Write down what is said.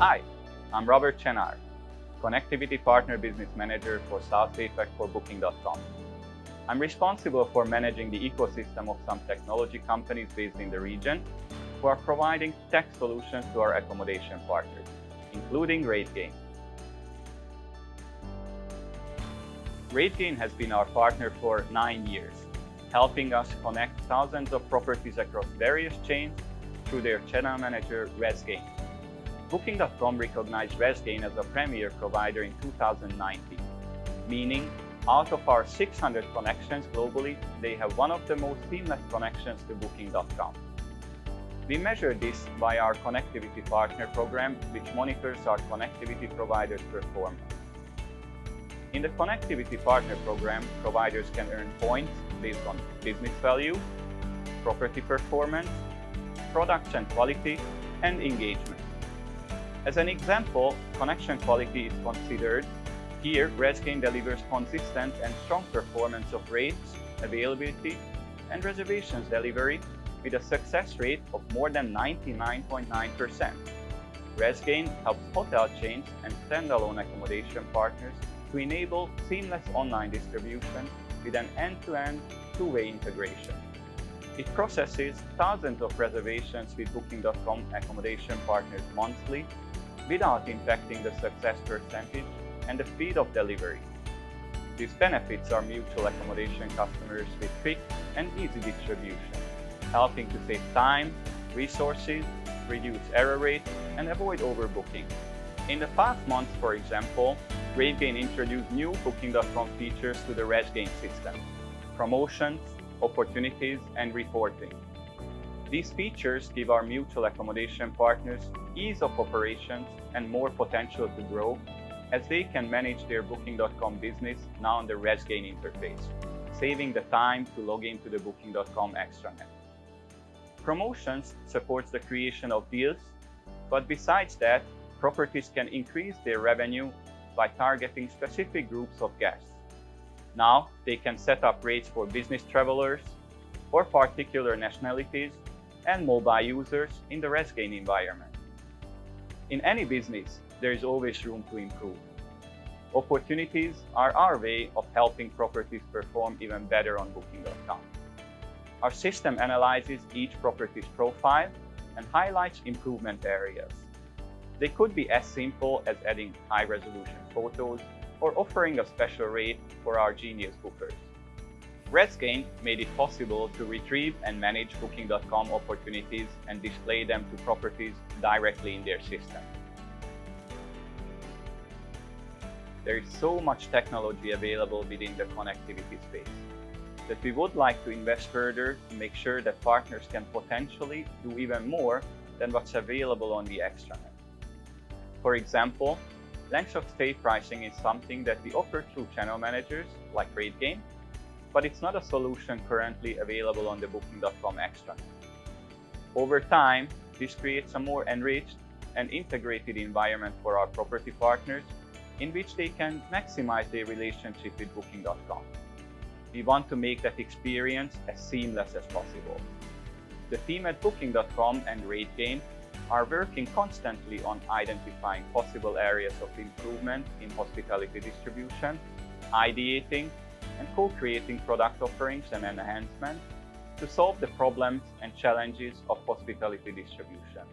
Hi, I'm Robert Chenar, Connectivity Partner Business Manager for South APAC for Booking.com. I'm responsible for managing the ecosystem of some technology companies based in the region who are providing tech solutions to our accommodation partners, including RateGain. RateGain has been our partner for nine years, helping us connect thousands of properties across various chains through their channel manager, RezGain. Booking.com recognized RezGain as a premier provider in 2019, meaning out of our 600 connections globally, they have one of the most seamless connections to Booking.com. We measure this by our Connectivity Partner Program, which monitors our connectivity providers' performance. In the Connectivity Partner Program, providers can earn points based on business value, property performance, product and quality, and engagement. As an example, connection quality is considered. Here, RezGain delivers consistent and strong performance of rates, availability, and reservations delivery with a success rate of more than 99.9%. RezGain helps hotel chains and standalone accommodation partners to enable seamless online distribution with an end-to-end two-way integration. It processes thousands of reservations with Booking.com accommodation partners monthly without impacting the success percentage and the speed of delivery. These benefits are mutual accommodation customers with quick and easy distribution, helping to save time, resources, reduce error rates, and avoid overbooking. In the past months, for example, RateGain introduced new Booking.com features to the RezGain system, promotions, opportunities, and reporting. These features give our mutual accommodation partners ease of operations and more potential to grow as they can manage their Booking.com business now on the RezGain interface, saving the time to log into the Booking.com extranet. Promotions supports the creation of deals, but besides that, properties can increase their revenue by targeting specific groups of guests. Now, they can set up rates for business travelers or particular nationalities and mobile users in the RezGain environment. In any business, there is always room to improve. Opportunities are our way of helping properties perform even better on Booking.com. Our system analyzes each property's profile and highlights improvement areas. They could be as simple as adding high-resolution photos or offering a special rate for our Genius bookers. RezGain made it possible to retrieve and manage Booking.com opportunities and display them to properties directly in their system. There is so much technology available within the connectivity space that we would like to invest further to make sure that partners can potentially do even more than what's available on the extranet. For example, length of stay pricing is something that we offer through channel managers like RateGain, but it's not a solution currently available on the Booking.com extranet. Over time, this creates a more enriched and integrated environment for our property partners in which they can maximize their relationship with Booking.com. We want to make that experience as seamless as possible. The team at Booking.com and RateGain are working constantly on identifying possible areas of improvement in hospitality distribution, ideating and co-creating product offerings and enhancements to solve the problems and challenges of hospitality distribution.